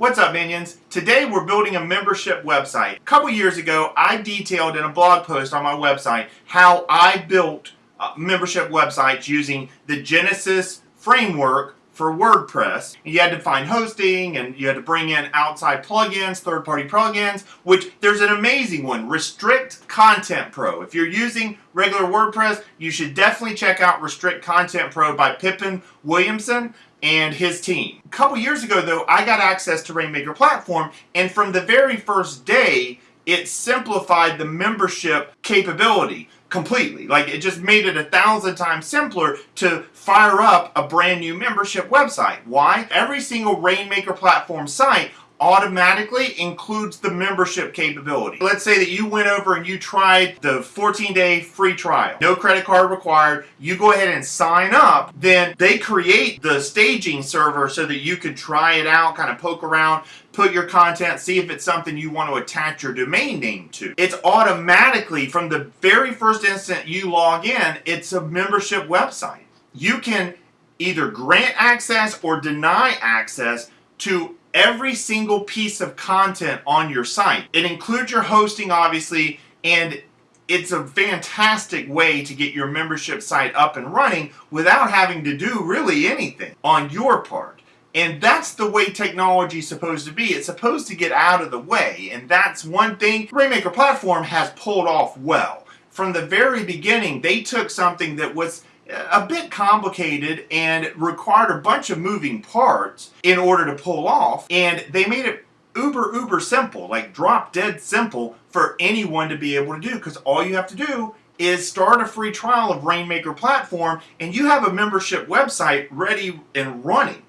What's up minions? Today we're building a membership website. A couple years ago I detailed in a blog post on my website how I built uh, membership websites using the Genesis framework for WordPress. You had to find hosting and you had to bring in outside plugins, third-party plugins, which there's an amazing one, Restrict Content Pro. If you're using regular WordPress, you should definitely check out Restrict Content Pro by Pippin Williamson and his team. A couple years ago though, I got access to Rainmaker Platform and from the very first day, it simplified the membership capability completely. Like it just made it a thousand times simpler to fire up a brand new membership website. Why? Every single Rainmaker platform site automatically includes the membership capability. Let's say that you went over and you tried the 14 day free trial. No credit card required. You go ahead and sign up. Then they create the staging server so that you can try it out, kind of poke around, put your content, see if it's something you want to attach your domain name to. It's automatically, from the very first instant you log in, it's a membership website. You can either grant access or deny access to every single piece of content on your site. It includes your hosting, obviously, and it's a fantastic way to get your membership site up and running without having to do really anything on your part. And that's the way technology is supposed to be. It's supposed to get out of the way. And that's one thing Rainmaker Platform has pulled off well. From the very beginning, they took something that was a bit complicated and required a bunch of moving parts in order to pull off and they made it uber uber simple like drop dead simple for anyone to be able to do because all you have to do is start a free trial of Rainmaker platform and you have a membership website ready and running